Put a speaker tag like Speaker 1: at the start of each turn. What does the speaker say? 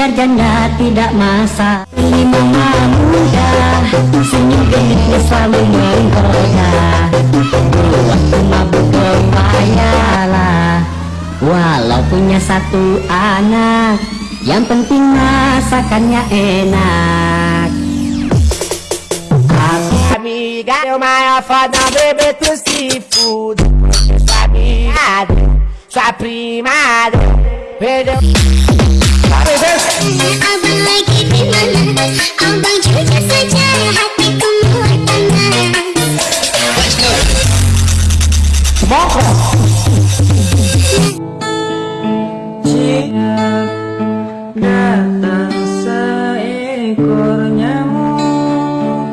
Speaker 1: Biar janda tidak masa. Ini mama muda Senyum genitnya selalu menggoda. Waktu mabuk berpayalah Walau punya satu anak Yang penting masakannya enak.
Speaker 2: Amiga, eu maior foda, bebê tu seafood. Sua amiga, sua primada Perdeu
Speaker 3: Jika datang seekor nyamuk.